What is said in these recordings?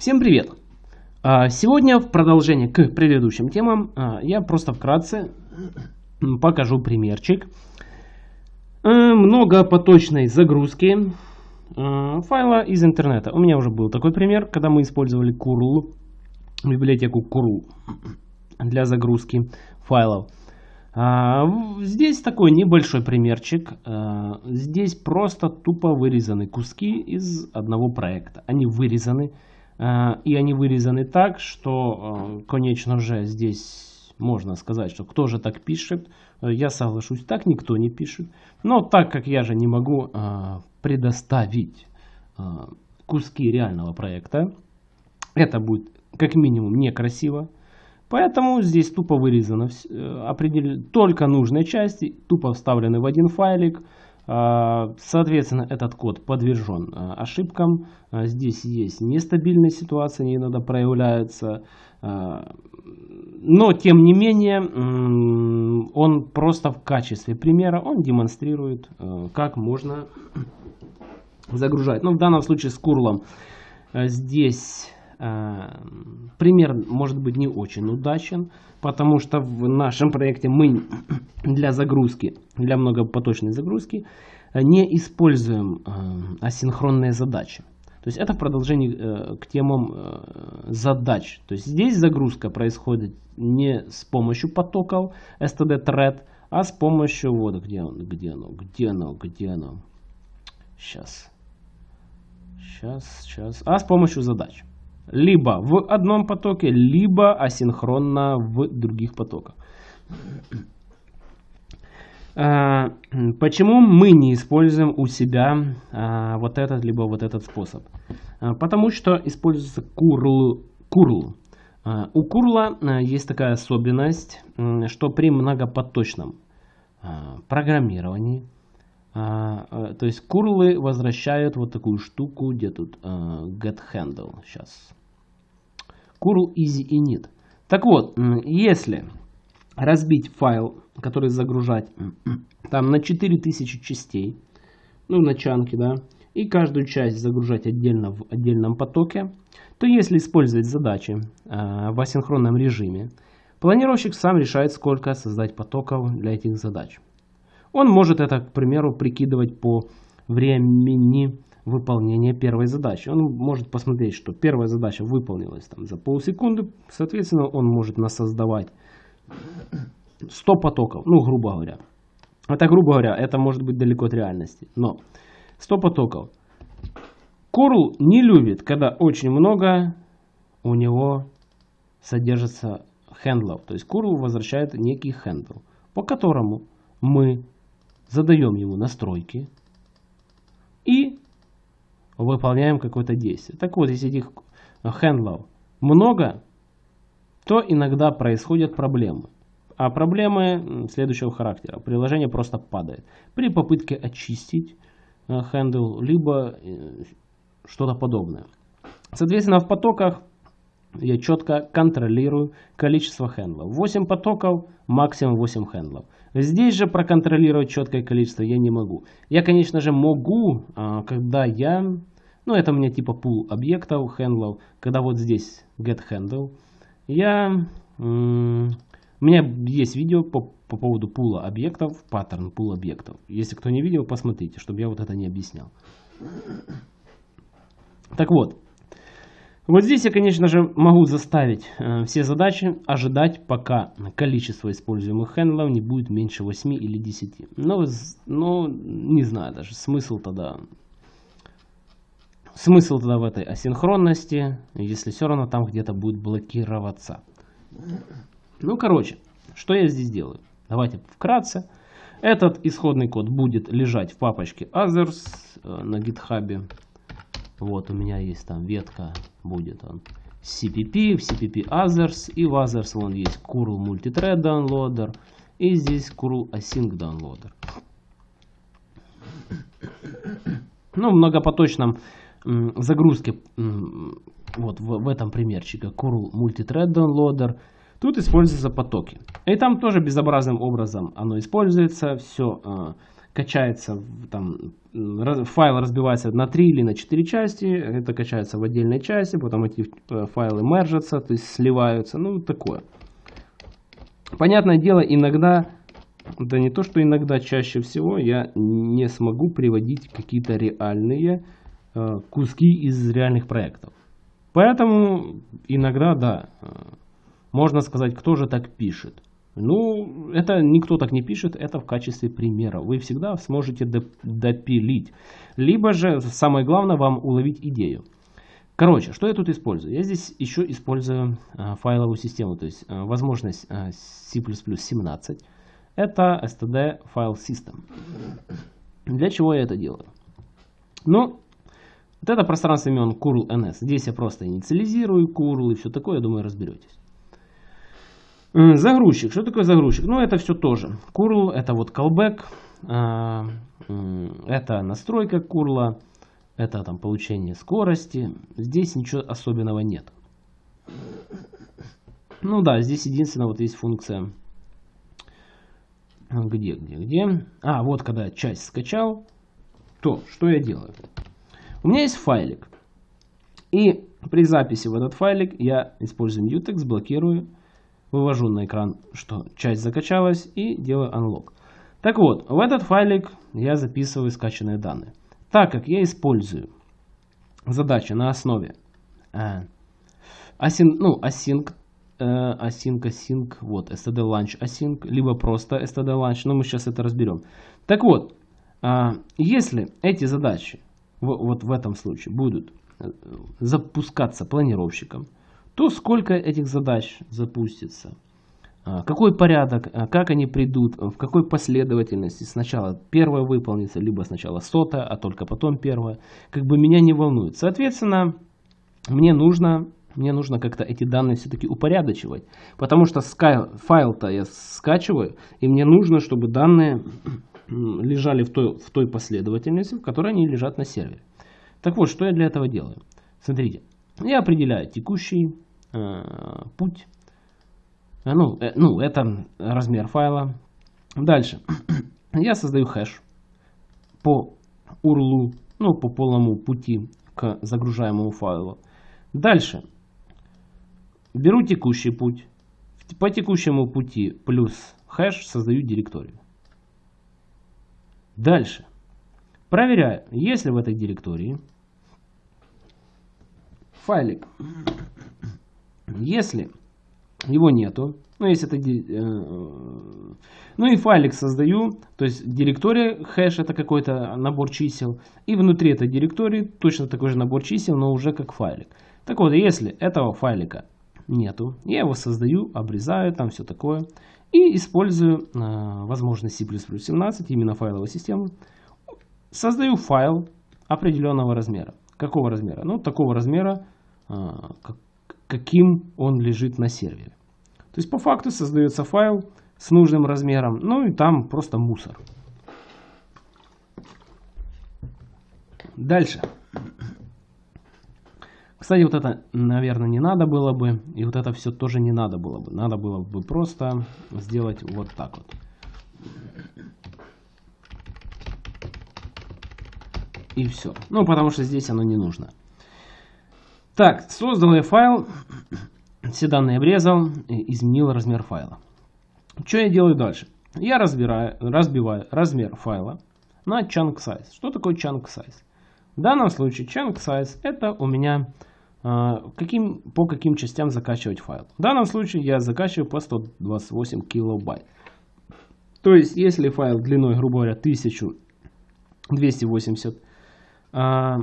Всем привет! А, сегодня в продолжение к предыдущим темам а, я просто вкратце покажу примерчик а, многопоточной загрузки файла из интернета. У меня уже был такой пример, когда мы использовали curl, библиотеку curl для загрузки файлов. Здесь такой небольшой примерчик. Здесь просто тупо вырезаны куски из одного проекта. Они вырезаны Э, и они вырезаны так, что, э, конечно же, здесь можно сказать, что кто же так пишет. Э, я соглашусь, так никто не пишет. Но так как я же не могу предоставить куски реального проекта, это будет как минимум некрасиво. Поэтому здесь тупо вырезано только нужные части, тупо вставлены в один файлик. А, соответственно, этот код подвержен а, ошибкам. А, здесь есть нестабильные ситуации, они иногда проявляются. Но, тем не менее, он просто в качестве примера, он демонстрирует, как можно загружать. Но ну, в данном случае с курлом здесь пример может быть не очень удачен, потому что в нашем проекте мы для загрузки, для многопоточной загрузки не используем асинхронные задачи. То есть это продолжение э, к темам э, задач. То есть здесь загрузка происходит не с помощью потоков std thread, а с помощью вот где он, где оно, где оно, где оно. Сейчас, сейчас, сейчас, а с помощью задач либо в одном потоке, либо асинхронно в других потоках. А, почему мы не используем у себя а, вот этот, либо вот этот способ? А, потому что используется curl. curl. У курла есть такая особенность, что при многопоточном программировании, то есть курлы возвращают вот такую штуку, где тут get handle. Сейчас curl easy init. Так вот, если разбить файл, который загружать там на 4000 частей, ну на чанки, да, и каждую часть загружать отдельно в отдельном потоке, то если использовать задачи э, в асинхронном режиме, планировщик сам решает, сколько создать потоков для этих задач. Он может это, к примеру, прикидывать по времени выполнения первой задачи. Он может посмотреть, что первая задача выполнилась там, за полсекунды, соответственно, он может насоздавать 100 потоков, ну, грубо говоря. Это, грубо говоря, это может быть далеко от реальности, но 100 потоков. Curl не любит, когда очень много у него содержится хендлов. То есть curl возвращает некий хендл, по которому мы задаем ему настройки и выполняем какое-то действие. Так вот, если этих хендлов много, то иногда происходят проблемы. А проблемы следующего характера. Приложение просто падает. При попытке очистить хендл, либо э, что-то подобное. Соответственно, в потоках я четко контролирую количество хендлов. 8 потоков, максимум 8 хендлов. Здесь же проконтролировать четкое количество я не могу. Я, конечно же, могу, а, когда я ну, это у меня типа пул объектов, хендлов. Когда вот здесь get handle, я... У меня есть видео по, по поводу пула объектов, паттерн пул объектов. Если кто не видел, посмотрите, чтобы я вот это не объяснял. Так вот, вот здесь я, конечно же, могу заставить э, все задачи ожидать, пока количество используемых хендлов не будет меньше 8 или 10. Но, но не знаю даже, смысл тогда Смысл тогда в этой асинхронности, если все равно там где-то будет блокироваться. Ну, короче, что я здесь делаю? Давайте вкратце. Этот исходный код будет лежать в папочке others э, на гитхабе. Вот у меня есть там ветка, будет он CPP, в CPP others, и в others вон есть curl multithread downloader, и здесь curl async downloader. Ну, в многопоточном загрузки вот в, в этом примерчике. Curl multithread downloader тут используются потоки. И там тоже безобразным образом оно используется. Все а, качается, там, файл разбивается на 3 или на 4 части, это качается в отдельной части, потом эти э, файлы мержатся, то есть сливаются, ну такое. Понятное дело, иногда, да не то, что иногда, чаще всего я не смогу приводить какие-то реальные э, куски из реальных проектов. Поэтому иногда, да, э, можно сказать, кто же так пишет. Ну, это никто так не пишет, это в качестве примера. Вы всегда сможете допилить. Либо же, самое главное, вам уловить идею. Короче, что я тут использую? Я здесь еще использую а, файловую систему, то есть возможность а, C++ 17. Это std file system. Для чего я это делаю? Ну, вот это пространство имен curl ns. Здесь я просто инициализирую curl и все такое, я думаю, разберетесь. Загрузчик. Что такое загрузчик? Ну, это все тоже. Curl, это вот callback, это настройка curl, это там получение скорости. Здесь ничего особенного нет. Ну да, здесь единственное вот есть функция. Где, где, где? А, вот когда часть скачал, то что я делаю? У меня есть файлик. И при записи в этот файлик я использую mutex, блокирую вывожу на экран, что часть закачалась и делаю unlock. Так вот, в этот файлик я записываю скачанные данные. Так как я использую задачи на основе э, async, ну, async, э, async, async, вот, std launch async, либо просто std launch, но мы сейчас это разберем. Так вот, э, если эти задачи вот в этом случае будут э, запускаться планировщиком, то сколько этих задач запустится, а, какой порядок, а, как они придут, в какой последовательности сначала первое выполнится, либо сначала сотое, а только потом первое, как бы меня не волнует. Соответственно, мне нужно, мне нужно как-то эти данные все-таки упорядочивать, потому что файл-то я скачиваю, и мне нужно, чтобы данные лежали в той, в той последовательности, в которой они лежат на сервере. Так вот, что я для этого делаю? Смотрите, я определяю текущий э, путь. Э, ну, э, ну, это размер файла. Дальше. Я создаю хэш по URL, ну, по полному пути к загружаемому файлу. Дальше. Беру текущий путь. По текущему пути плюс хэш создаю директорию. Дальше. Проверяю, есть ли в этой директории файлик. Если его нету, ну если это, э, ну и файлик создаю, то есть директория хэш это какой-то набор чисел, и внутри этой директории точно такой же набор чисел, но уже как файлик. Так вот, если этого файлика нету, я его создаю, обрезаю, там все такое, и использую э, возможность C++ 17, именно файловую систему, создаю файл определенного размера. Какого размера? Ну, такого размера, а, каким он лежит на сервере. То есть по факту создается файл с нужным размером, ну и там просто мусор. Дальше. Кстати, вот это, наверное, не надо было бы. И вот это все тоже не надо было бы. Надо было бы просто сделать вот так вот. и все. Ну, потому что здесь оно не нужно. Так, создал я файл, все данные обрезал, изменил размер файла. Что я делаю дальше? Я разбираю, разбиваю размер файла на chunk size. Что такое chunk size? В данном случае chunk size это у меня каким, по каким частям закачивать файл. В данном случае я закачиваю по 128 килобайт. То есть, если файл длиной, грубо говоря, 1280 а,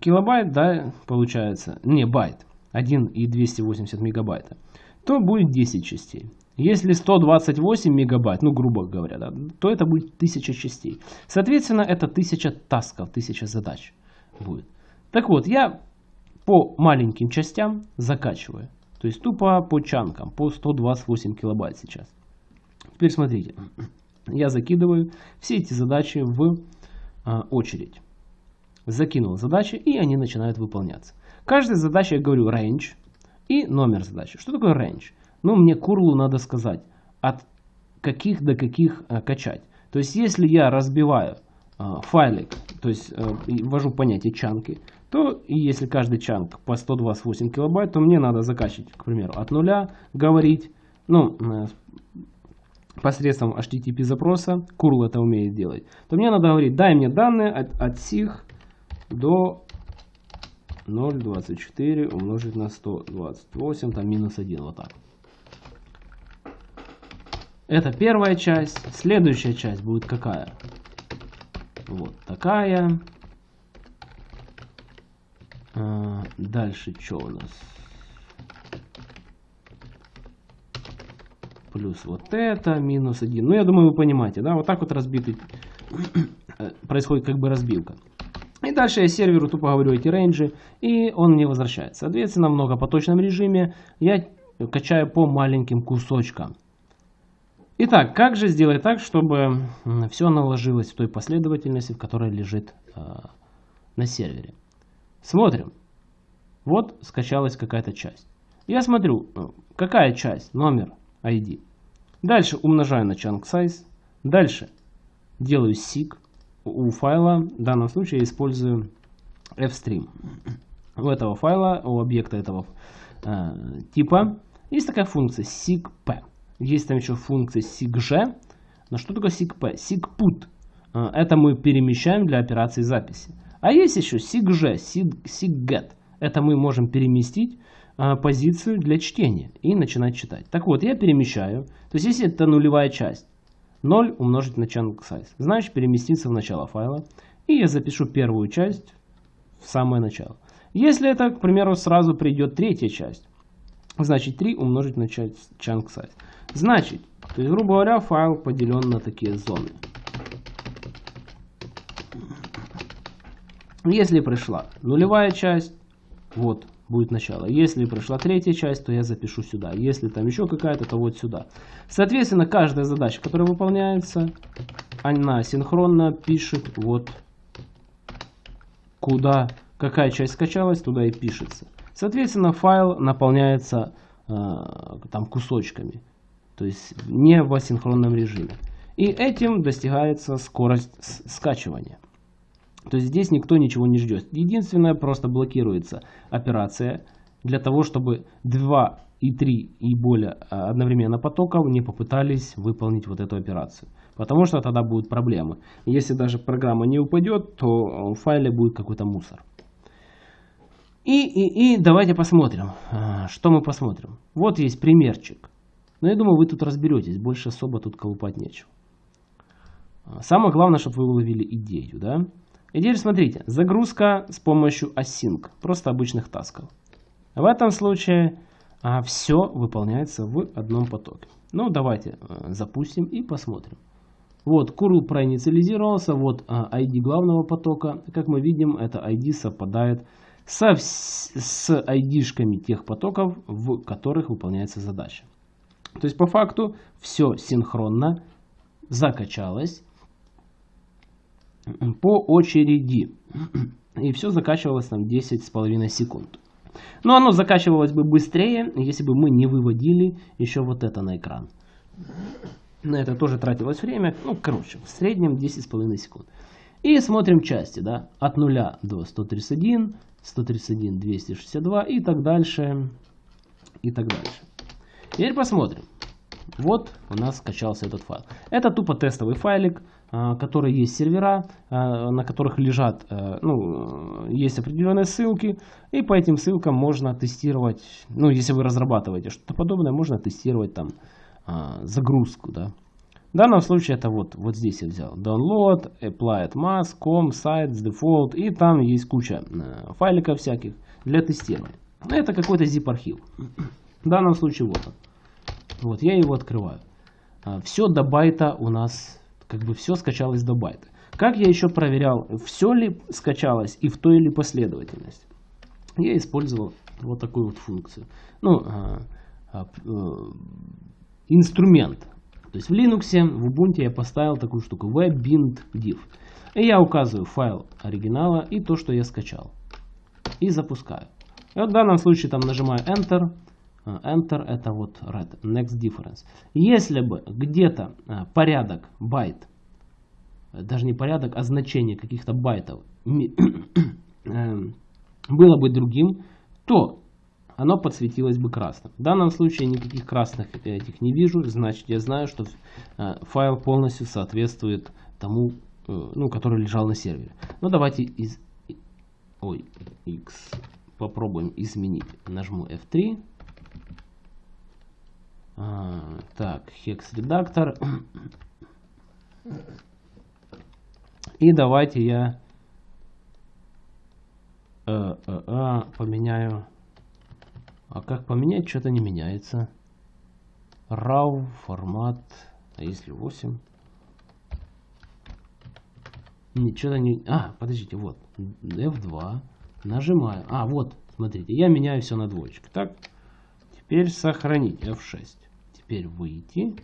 килобайт, да, получается, не байт, 1 и 280 мегабайта, то будет 10 частей. Если 128 мегабайт, ну грубо говоря, да, то это будет 1000 частей. Соответственно, это 1000 тасков, 1000 задач будет. Так вот, я по маленьким частям закачиваю. То есть тупо по чанкам, по 128 килобайт сейчас. Теперь смотрите, я закидываю все эти задачи в а, очередь. Закинул задачи, и они начинают выполняться. Каждая задача, я говорю, range и номер задачи. Что такое range? Ну, мне курлу надо сказать, от каких до каких а, качать. То есть, если я разбиваю э, файлик, то есть э, ввожу понятие чанки, то и если каждый чанк по 128 килобайт, то мне надо закачивать, к примеру, от нуля, говорить, ну, э, посредством HTTP запроса, curl это умеет делать, то мне надо говорить, дай мне данные от, от сих до 0,24 умножить на 128, там минус 1, вот так. Это первая часть. Следующая часть будет какая? Вот такая. А, дальше что у нас? Плюс вот это, минус 1. Ну, я думаю, вы понимаете, да? Вот так вот разбитый происходит как бы разбивка. И дальше я серверу тупо говорю эти рейнджи, и он мне возвращает. Соответственно, в многопоточном режиме я качаю по маленьким кусочкам. Итак, как же сделать так, чтобы все наложилось в той последовательности, в которой лежит э, на сервере? Смотрим. Вот скачалась какая-то часть. Я смотрю, э, какая часть, номер, ID. Дальше умножаю на chunk size. Дальше делаю seek у файла. В данном случае я использую fstream. У этого файла, у объекта этого э, типа есть такая функция seekp. Есть там еще функция sigg. Но что такое sigp? Sigput. Э, это мы перемещаем для операции записи. А есть еще sigg, sigget. Это мы можем переместить э, позицию для чтения и начинать читать. Так вот, я перемещаю. То есть, если это нулевая часть, 0 умножить на chunk size, значит переместиться в начало файла. И я запишу первую часть в самое начало. Если это, к примеру, сразу придет третья часть, значит 3 умножить на chunk size. Значит, то есть, грубо говоря, файл поделен на такие зоны. Если пришла нулевая часть, вот будет начало. Если пришла третья часть, то я запишу сюда. Если там еще какая-то, то вот сюда. Соответственно, каждая задача, которая выполняется, она синхронно пишет вот куда, какая часть скачалась, туда и пишется. Соответственно, файл наполняется э, там кусочками. То есть не в асинхронном режиме. И этим достигается скорость скачивания. То есть здесь никто ничего не ждет. Единственное, просто блокируется операция для того, чтобы 2 и 3 и более а, одновременно потоков не попытались выполнить вот эту операцию. Потому что тогда будут проблемы. Если даже программа не упадет, то в файле будет какой-то мусор. И, и, и давайте посмотрим, а, что мы посмотрим. Вот есть примерчик. Но я думаю, вы тут разберетесь, больше особо тут колупать нечего. Самое главное, чтобы вы уловили идею. Да? И теперь смотрите, загрузка с помощью async, просто обычных тасков. В этом случае а, все выполняется в одном потоке. Ну, давайте а, запустим и посмотрим. Вот, curl проинициализировался, вот а, ID главного потока. Как мы видим, это ID совпадает со, с ID-шками тех потоков, в которых выполняется задача. То есть по факту все синхронно закачалось по очереди. И все закачивалось там 10,5 секунд. Но оно закачивалось бы быстрее, если бы мы не выводили еще вот это на экран. На это тоже тратилось время. Ну, короче, в среднем 10,5 секунд. И смотрим части, да, от 0 до 131, 131, 262 и так дальше, и так дальше. Теперь посмотрим. Вот у нас скачался этот файл. Это тупо тестовый файлик. А, которые есть сервера, а, на которых лежат, э, ну, есть определенные ссылки, и по этим ссылкам можно тестировать, ну, если вы разрабатываете что-то подобное, можно тестировать там загрузку, да. В данном случае это вот, вот здесь я взял download, applied mask, com, sites, default, и там есть куча э, файликов всяких для тестирования. Это какой-то zip архив. В данном случае вот он. Вот я его открываю. Все до байта у нас как бы все скачалось до байта. Как я еще проверял, все ли скачалось и в той или последовательности? Я использовал вот такую вот функцию. Ну, а, а, а, инструмент. То есть в Linux, в Ubuntu я поставил такую штуку webbind.div. И я указываю файл оригинала и то, что я скачал. И запускаю. И вот в данном случае там нажимаю Enter. Enter это вот red, next difference. Если бы где-то а, порядок байт даже не порядок, а значение каких-то байтов эм, было бы другим, то оно подсветилось бы красным. В данном случае никаких красных этих не вижу, значит я знаю, что э, файл полностью соответствует тому, э, ну, который лежал на сервере. Ну давайте из, ой, x попробуем изменить. Нажму F3. А, так, hex редактор. И давайте я э, э, э, поменяю а как поменять? Что-то не меняется. RAW, формат. А если 8? Ничего не... А, подождите, вот. F2. Нажимаю. А, вот, смотрите. Я меняю все на двоечку. Так. Теперь сохранить. F6. Теперь выйти.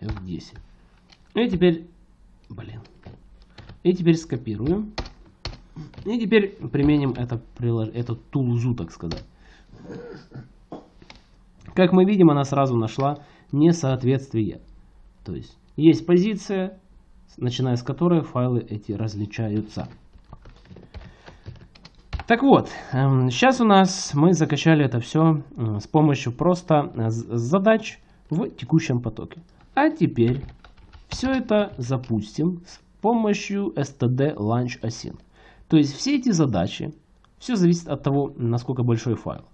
F10. И теперь... Блин. И теперь скопируем. И теперь применим это, эту тулзу, так сказать. Как мы видим, она сразу нашла несоответствие. То есть есть позиция, начиная с которой файлы эти различаются. Так вот, сейчас эм, у нас мы закачали это все с помощью просто э, задач в текущем потоке. А теперь все это запустим с помощью std launch async. То есть все эти задачи, все зависит от того, насколько большой файл.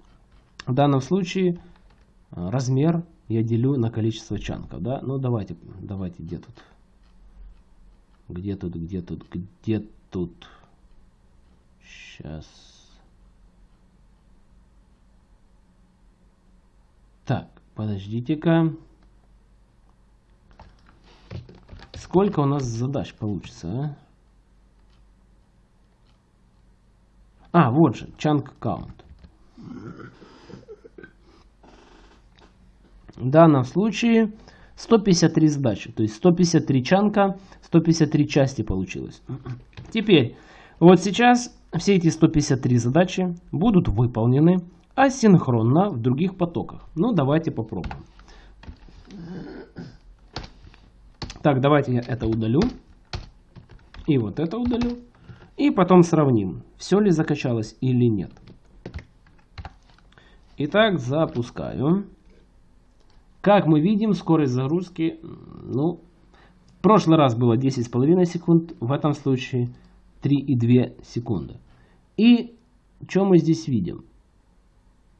В данном случае э, размер я делю на количество чанков. Да? Ну давайте, давайте, где тут? Где тут, где тут, где тут? Сейчас. Так, подождите-ка. Сколько у нас задач получится, а? А, вот же, chunk count. В данном случае 153 задачи, то есть 153 чанка, 153 части получилось. Теперь, вот сейчас все эти 153 задачи будут выполнены асинхронно в других потоках. Ну, давайте попробуем. Так, давайте я это удалю. И вот это удалю. И потом сравним, все ли закачалось или нет. Итак, запускаю. Как мы видим, скорость загрузки, ну, в прошлый раз было 10,5 секунд, в этом случае 3,2 секунды. И что мы здесь видим?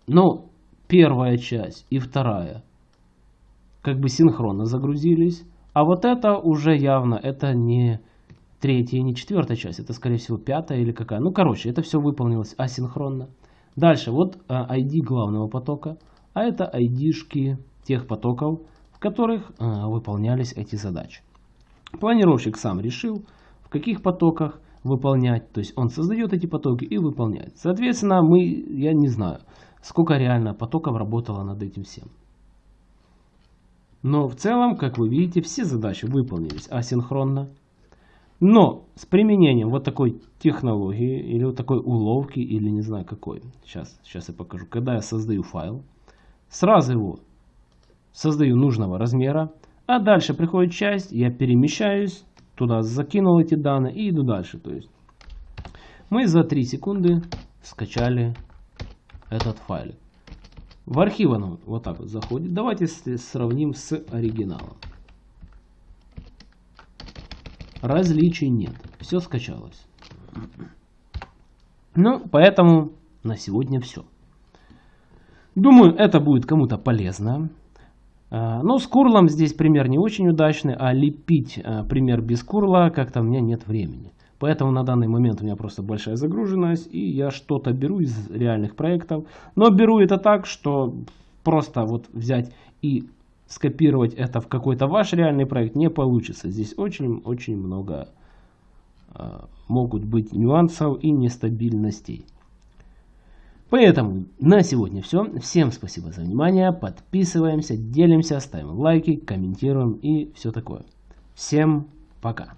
Ну, первая часть и вторая как бы синхронно загрузились, а вот это уже явно, это не третья, не четвертая часть, это скорее всего пятая или какая. Ну, короче, это все выполнилось асинхронно. Дальше, вот ID а, главного потока, а это ID-шки тех потоков, в которых э, выполнялись эти задачи. Планировщик сам решил, в каких потоках выполнять, то есть он создает эти потоки и выполняет. Соответственно, мы, я не знаю, сколько реально потоков работало над этим всем. Но в целом, как вы видите, все задачи выполнились асинхронно. Но с применением вот такой технологии или вот такой уловки или не знаю какой. Сейчас, сейчас я покажу. Когда я создаю файл, сразу его создаю нужного размера, а дальше приходит часть, я перемещаюсь, туда закинул эти данные и иду дальше. То есть мы за 3 секунды скачали этот файл. В архив он вот так вот заходит. Давайте сравним с оригиналом. Различий нет. Все скачалось. Ну, поэтому на сегодня все. Думаю, это будет кому-то полезно. Ну, с курлом здесь пример не очень удачный, а лепить а, пример без курла как-то у меня нет времени. Поэтому на данный момент у меня просто большая загруженность, и я что-то беру из реальных проектов. Но беру это так, что просто вот взять и скопировать это в какой-то ваш реальный проект не получится. Здесь очень-очень много э, могут быть нюансов и нестабильностей. Поэтому на сегодня все. Всем спасибо за внимание. Подписываемся, делимся, ставим лайки, комментируем и все такое. Всем пока.